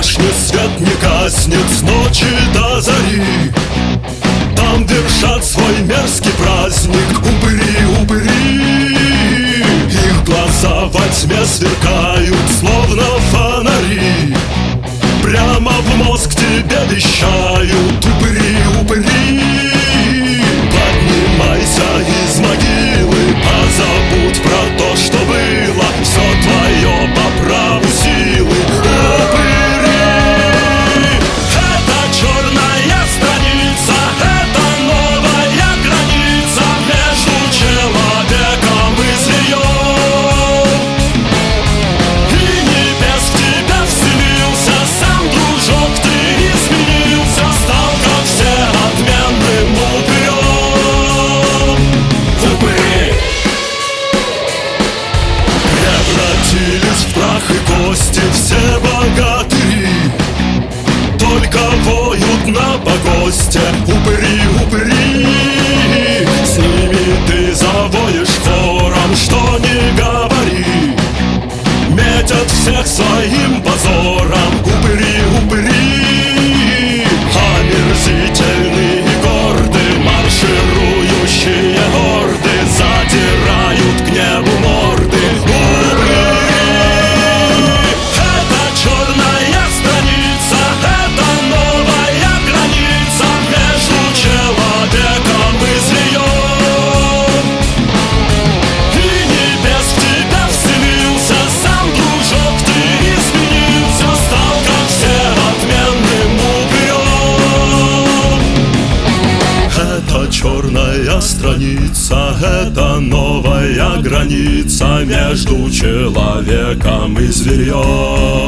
башню свет не гаснет с ночи до зари. Там держат свой мерзкий праздник упыри, упыри Их глаза во тьме сверкают, словно фонари. Прямо в мозг тебе вещают прах и кости все богаты. Это черная страница, это новая граница Между человеком и зверем